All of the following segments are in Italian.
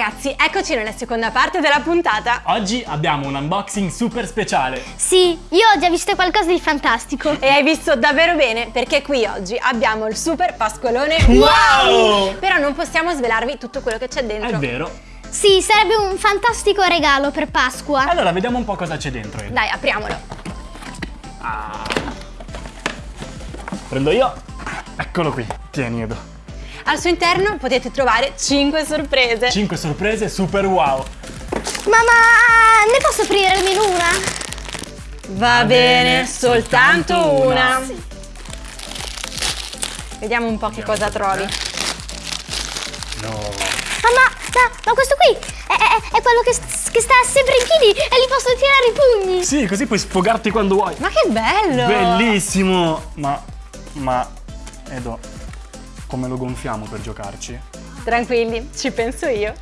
ragazzi, eccoci nella seconda parte della puntata. Oggi abbiamo un unboxing super speciale. Sì, io ho già visto qualcosa di fantastico. E hai visto davvero bene perché qui oggi abbiamo il super pasqualone Wow! Però non possiamo svelarvi tutto quello che c'è dentro. È vero. Sì, sarebbe un fantastico regalo per Pasqua. Allora, vediamo un po' cosa c'è dentro. Dai, apriamolo. Prendo io. Eccolo qui. Tieni, Edo. Al suo interno potete trovare 5 sorprese. 5 sorprese super wow. Mamma, ne posso aprire almeno una? Va bene, soltanto soltanto una. una. Vediamo un po' che cosa trovi. No. Mamma, ma, ma questo qui è, è- è quello che, che sta sempre in piedi e gli posso tirare i pugni. Sì, così puoi sfogarti quando vuoi. Ma che bello! Bellissimo. Ma, ma, Edo, come lo gonfiamo per giocarci? Tranquilli, ci penso io.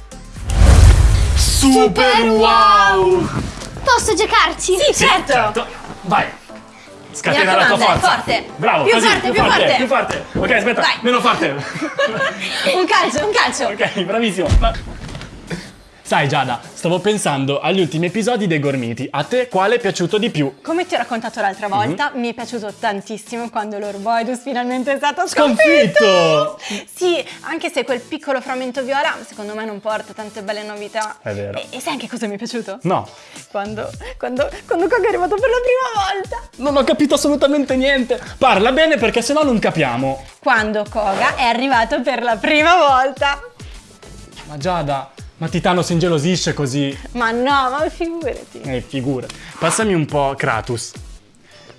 Super wow! Posso giocarci? Sì, certo. Vai. Mi Scatena la tua forza. forte. Bravo, Più così, forte, più forte. più forte. Ok, aspetta, Vai. meno forte. Un calcio, un calcio. ok, bravissimo. Ma- Sai Giada, stavo pensando agli ultimi episodi dei Gormiti. A te quale è piaciuto di più? Come ti ho raccontato l'altra volta, mi è piaciuto tantissimo quando Lorboidus finalmente è stato Sconfitto! sconfitto. Sì, anche se quel piccolo frammento viola secondo me non porta tante belle novità. È vero. E, e sai anche cosa mi è piaciuto? No, Quando, quando, quando Koga è arrivato per la prima volta. non ho capito assolutamente niente. Parla bene perché sennò non capiamo. Quando Koga è arrivato per la prima volta. Ma Giada, ma Titano si ingelosisce così. Ma no, ma figurati. Eh, figura. Passami un po' Kratos.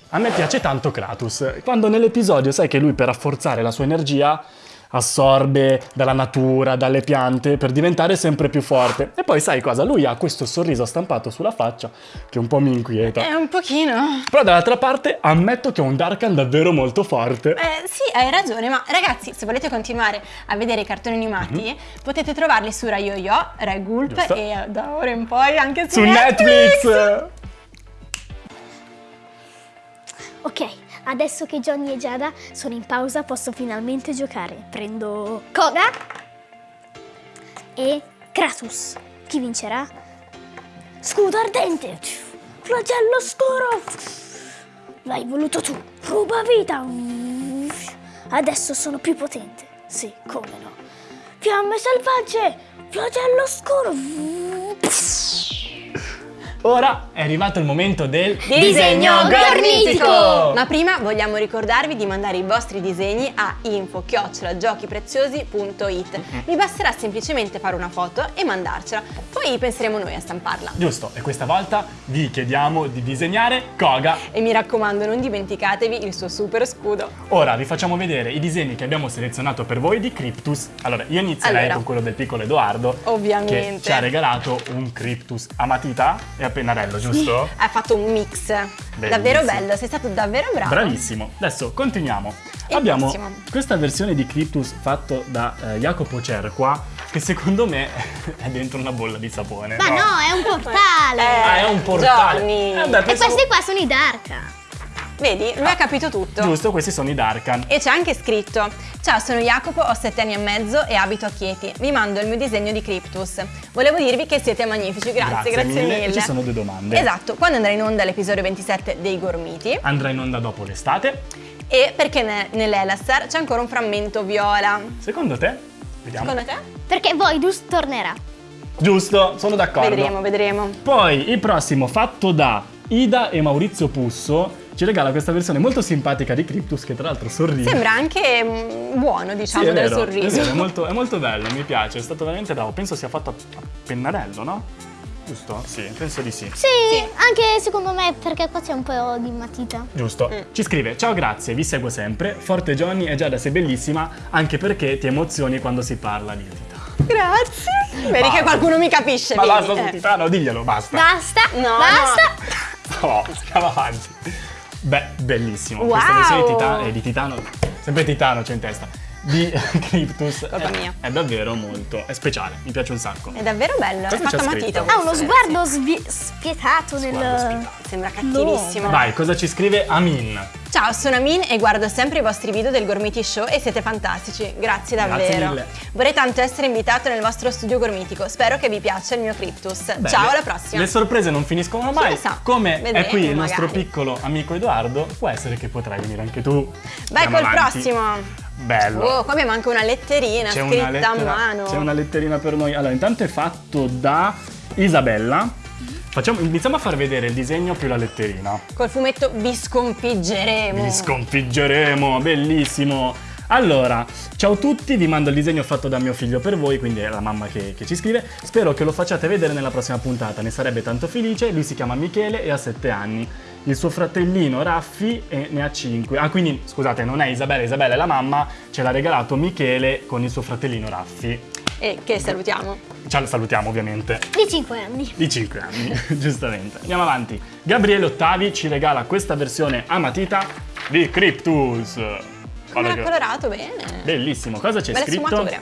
A me piace tanto Kratos. Quando nell'episodio sai che lui per rafforzare la sua energia assorbe dalla natura, dalle piante, per diventare sempre più forte. E poi sai cosa? Lui ha questo sorriso stampato sulla faccia che un po' mi inquieta. È un pochino. Però dall'altra parte ammetto che è un Darkan davvero molto forte. Eh, sì, hai ragione, ma ragazzi, se volete continuare a vedere i cartoni animati, potete trovarli su Rai Yo-Yo, Rai Gulp Mhm. Giusto. e eh, da ora in poi anche su, Su Netflix! Ok, adesso che Johnny e Giada sono in pausa posso finalmente giocare. Prendo Koga e Kratos. Chi vincerà? Scudo ardente! Flagello scuro! L'hai voluto tu! Ruba vita! Adesso sono più potente. Sì, come no. Fiamme selvagge! Flagello scuro! Ora è arrivato il momento del Disegno gormitico! Ma prima vogliamo ricordarvi di mandare i vostri disegni a info-giochipreziosi.it Vi basterà semplicemente fare una foto e mandarcela, poi penseremo noi a stamparla. Giusto, e questa volta vi chiediamo di disegnare Koga. E mi raccomando, non dimenticatevi il suo super scudo. Ora vi facciamo vedere i disegni che abbiamo selezionato per voi di Cryptus. Allora, io inizierei Allora. con quello del piccolo Edoardo. Ovviamente. Che ci ha regalato un Cryptus a matita e a pennarello, giusto? Hai fatto un mix. Davvero bello, sei stato davvero bravo. Bravissimo. Adesso continuiamo. Il Abbiamo prossimo. questa versione di Cryptus fatto da eh, Jacopo Cerqua che secondo me è dentro una bolla di sapone. Ma no, è un portale! Ah, è un portale. Johnny. Eh beh, e pensavo- questi qua sono i Darka. Vedi, lui ha capito tutto. Giusto, questi sono i Darkan. E c'è anche scritto Ciao, sono Jacopo, ho 7 anni e mezzo e abito a Chieti. Vi mando il mio disegno di Cryptus. Volevo dirvi che siete magnifici, grazie, grazie, mille. mille. E ci sono due domande. Esatto, quando andrà in onda l'episodio 27 dei Gormiti Andrà in onda dopo l'estate. e perché ne- nell'Elastar c'è ancora un frammento viola. Secondo te? Vediamo. Secondo te? Perché Voidus tornerà. Giusto, sono d'accordo. Vedremo, vedremo. Poi il prossimo fatto da Ida e Maurizio Pusso ci regala questa versione molto simpatica di Cryptus che tra l'altro sorride. Sembra anche mm, buono, Sì, diciamo, è del vero, sorriso. È, vero, è molto, è molto bello, mi piace, è stato veramente bravo. Penso sia fatto a, pennarello, no? Giusto? Sì, penso di sì. Sì, anche secondo me perché qua c'è un po' di matita. Giusto. Mm. Ci scrive, ciao grazie, vi seguo sempre. Forte Johnny e Giada sei bellissima, anche perché ti emozioni quando si parla di Titano. Grazie. Vedi Basta. che qualcuno mi capisce. Ma basta su Eh. Titano, diglielo, basta. Basta, No, basta. No, andiamo avanti. Beh, bellissimo. Wow. Questa versione di, Tita- eh, di Titano, sempre Titano c'è in testa, di Cryptus Colpa è, mia. è davvero molto, è speciale, mi piace un sacco. È davvero bello, Cosa è fatto c'è a scritto? matita. Ha uno questo, sguardo svi- spietato nel... Sguardo spietato. Sembra cattivissimo. Vai, cosa ci scrive Amin? Ciao, sono Amin e guardo sempre i vostri video del Gormiti Show e siete fantastici. Grazie davvero. Grazie mille. Vorrei tanto essere invitato nel vostro studio gormitico. Spero che vi piaccia il mio Cryptus. Beh, Ciao, alla prossima. Le sorprese non finiscono mai. lo sa? Come è Vedremo, qui il nostro magari. piccolo amico Edoardo, può essere che potrai venire anche tu. Vai Andiamo col avanti. prossimo. Bello. Oh, qua abbiamo anche una letterina scritta una, lettera, a mano. c'è una letterina per noi. Allora, intanto è fatto da Isabella. Facciamo, iniziamo a far vedere il disegno più la letterina. Col fumetto vi sconfiggeremo. Vi sconfiggeremo, bellissimo. Allora, ciao a tutti, vi mando il disegno fatto da mio figlio per voi, quindi è la mamma che, che ci scrive. Spero che lo facciate vedere nella prossima puntata, ne sarebbe tanto felice. Lui si chiama Michele e ha 7 anni. Il suo fratellino Raffi ne ha 5. Ah, quindi scusate, non è Isabella, Isabella è la mamma, ce l'ha regalato Michele con il suo fratellino Raffi. E che salutiamo. Ciao, salutiamo ovviamente. Di 5 anni. Di 5 anni, giustamente. Andiamo avanti. Gabriele Ottavi ci regala questa versione a matita di Cryptus. Come Guarda l'ha che- colorato bene. Bellissimo, cosa c'è scritto? sfumature.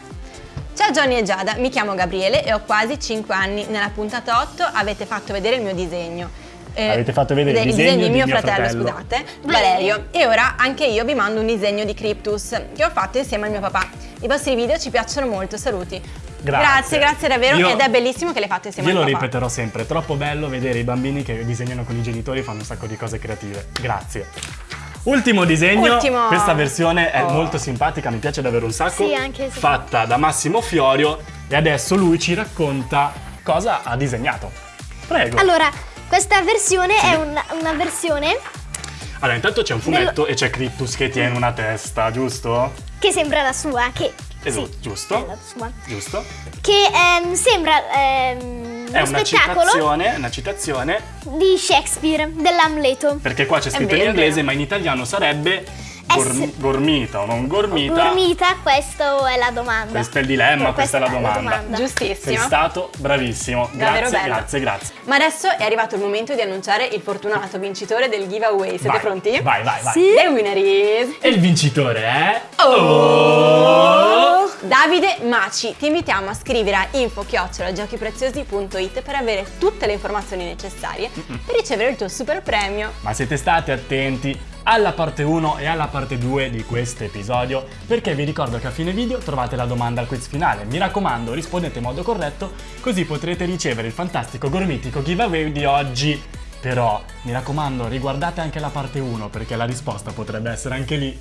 Ciao Johnny e Giada, mi chiamo Gabriele e ho quasi 5 anni. Nella puntata 8 avete fatto vedere il mio disegno. Eh, Avete fatto vedere il disegno di mio, mio fratello, fratello. scusate, Valerio. E ora anche io vi mando un disegno di Cryptus che ho fatto insieme al mio papà. I vostri video ci piacciono molto, saluti. Grazie. grazie, grazie davvero Io- ed è bellissimo che le fate insieme Io lo papà. ripeterò sempre, è troppo bello vedere i bambini che disegnano con i genitori e fanno un sacco di cose creative. Grazie. Ultimo disegno, Ultimo. questa versione è Oh. molto simpatica, mi piace davvero un sacco. Sì, anche se- Fatta da Massimo Fiorio e adesso lui ci racconta cosa ha disegnato. Prego. Allora, questa versione è una, una versione Allora, intanto c'è un fumetto e c'è Cryptus che tiene una testa, giusto? che sembra la sua, che... Esatto, sì, giusto. è la sua. Giusto? Che ehm, sembra ehm, È uno una citazione, una citazione, di Shakespeare, dell'Amleto. perché qua c'è scritto in inglese, ma in italiano sarebbe gorm- Ess- gormita o non gormita. Gormita, questa è la domanda. Questo è il dilemma, questa è la domanda. Sei Giustissimo. stato bravissimo. Davvero Grazie, bello. grazie, grazie. Ma adesso è arrivato il momento di annunciare il fortunato vincitore del giveaway. Siete Vai, pronti? Vai, vai, vai. Sì. The winner is... E il vincitore è... Oh! Davide Maci, ti invitiamo a scrivere a info-giochipreziosi.it per avere tutte le informazioni necessarie per ricevere il tuo super premio. Ma siete stati attenti alla parte 1 e alla parte 2 di questo episodio perché vi ricordo che a fine video trovate la domanda al quiz finale. Mi raccomando, rispondete in modo corretto così potrete ricevere il fantastico gormitico giveaway di oggi. Però mi raccomando, riguardate anche la parte 1 perché la risposta potrebbe essere anche lì.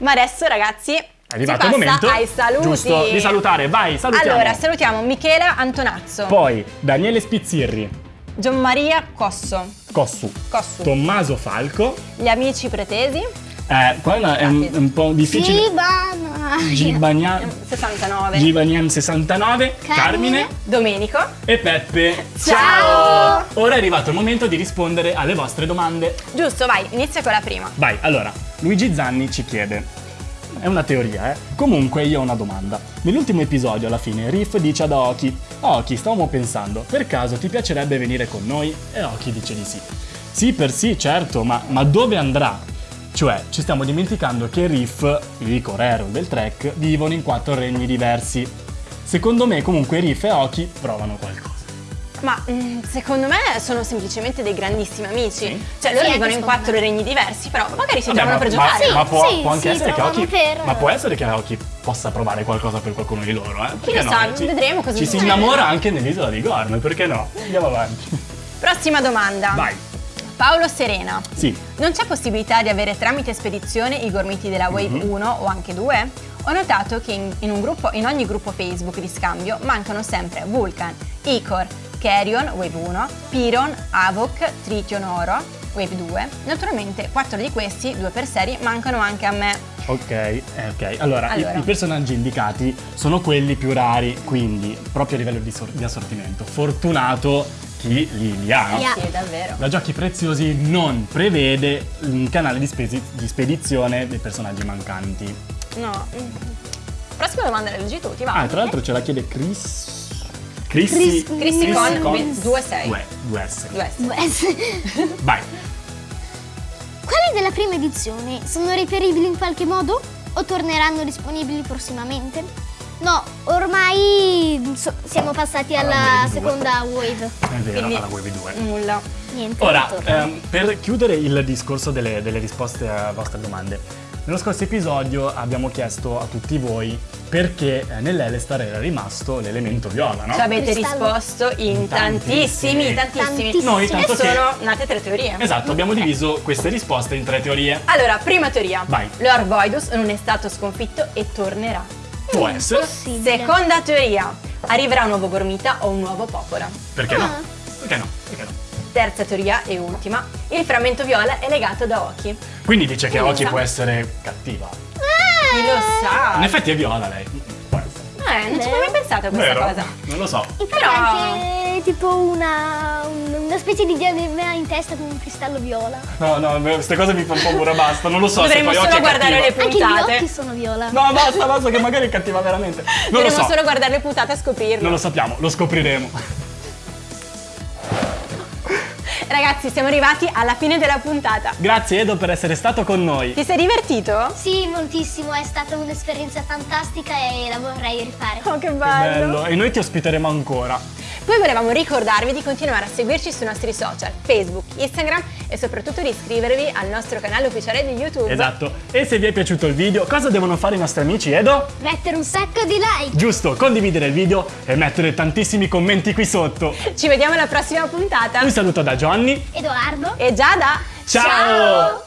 Ma adesso ragazzi, È arrivato il momento ai saluti. giusto di salutare. Vai, salutiamo. Allora, salutiamo Michela Antonazzo, Poi Daniele Spizzirri, Gianmaria Cosso, Cossu, Cossu, Tommaso Falco. gli amici pretesi, Eh, qua è un, un po' difficile. Gibana. Gibagnan 69, Gibagnan 69, Carmine. Carmine. Domenico, e Peppe. Ciao! Ora è arrivato il momento di rispondere alle vostre domande. giusto, vai, inizia con la prima. Vai, allora, Luigi Zanni ci chiede. È una teoria, eh? Comunque io ho una domanda. Nell'ultimo episodio, alla fine, Riff dice ad Oki: Oki, stavamo pensando, per caso ti piacerebbe venire con noi? E Oki dice di sì. Sì, per sì, certo, ma, ma dove andrà? Cioè, ci stiamo dimenticando che Riff, il Corero del track, vivono in quattro regni diversi. Secondo me, comunque, Riff e Oki provano qualcosa. Ma mm, secondo me sono semplicemente dei grandissimi amici. Sì. Cioè, loro Sì, vivono in quattro me. regni diversi, però magari si Vabbè, trovano per ma, giocare. ma Sì, può, sì, può anche sì, essere che trovano Oki, per- ma può essere che Oki possa provare qualcosa per qualcuno di loro, eh? Perché lo sa, Ci- vedremo cosa Ci si innamora anche nell'isola di Gorm, perché no? Andiamo avanti. Prossima domanda. Vai. Paolo Serena. Sì. Non c'è possibilità di avere tramite spedizione i gormiti della Wave Mhm. 1 o anche 2? Ho notato che in, in un gruppo- in ogni gruppo Facebook di scambio mancano sempre Vulcan, Icor, Carrion, Wave 1, Piron, Avoc, Trition Oro, Wave 2. Naturalmente quattro di questi, due per serie, mancano anche a me. Ok, eh, ok. Allora, i- Allora. I, personaggi indicati sono quelli più rari, quindi proprio a livello di, di assortimento. Fortunato chi li, li ha. Ha. Sì, davvero. La Giochi Preziosi non prevede un canale di, spesi- di spedizione dei personaggi mancanti. No. Prossima domanda la leggi tu, ti va? Ah, tra l'altro ce la chiede Chris. Chrissy, Chris- Chrissy con con 2-6. due- due S. Due S. Vai. Quelli della prima edizione sono reperibili in qualche modo? O torneranno disponibili prossimamente? No, ormai so- siamo passati Alla alla seconda wave. È vero, Quindi- alla Wave 2. Nulla. Niente. Ora, ehm, per chiudere il discorso delle, delle risposte alle vostre domande, nello scorso episodio abbiamo chiesto a tutti voi perché eh, nell'Elestar era rimasto l'elemento viola, no? Ci avete Cristallo. risposto in Tantissimi. tantissimi, tantissimi. Tantissimi. Noi E tanto che... sono nate tre teorie. Esatto, abbiamo diviso queste risposte in tre teorie. Allora, prima teoria. Vai. Lord Voidus non è stato sconfitto e tornerà. Può essere. Possibile. Seconda teoria. Arriverà un nuovo Gormita o un nuovo Popola. Perché no? Ah. Perché no? Perché no? Terza teoria e ultima. Il frammento viola è legato da Oki. Quindi dice che lo Oki può essere cattiva. Chi lo sa? In effetti è viola lei. Eh, non ci avevo mai pensato a questa Vero? cosa. Non lo so. Infatti Però- anche tipo una, una specie di diadema in testa con un cristallo viola. No, no, queste cose mi fanno paura, basta. Non lo so Dovremmo se poi solo Oki è guardare cattiva. le Anche gli puntate. occhi sono viola. No, basta, basta, che magari è cattiva veramente. Non lo Dovremmo so. solo guardare le puntate e scoprirlo. Non lo sappiamo, lo scopriremo. Ragazzi, siamo arrivati alla fine della puntata. Grazie Edo per essere stato con noi. Ti sei divertito? Sì, moltissimo, è stata un'esperienza fantastica e la vorrei rifare. Oh, che Che bello. E noi ti ospiteremo ancora. Poi volevamo ricordarvi di continuare a seguirci sui nostri social, Facebook, Instagram e soprattutto di iscrivervi al nostro canale ufficiale di YouTube. Esatto. E se vi è piaciuto il video, cosa devono fare i nostri amici, Edo? Mettere un sacco di like! Giusto, condividere il video e mettere tantissimi commenti qui sotto. Ci vediamo alla prossima puntata. Un saluto da Johnny. Edoardo? E Giada! Ciao!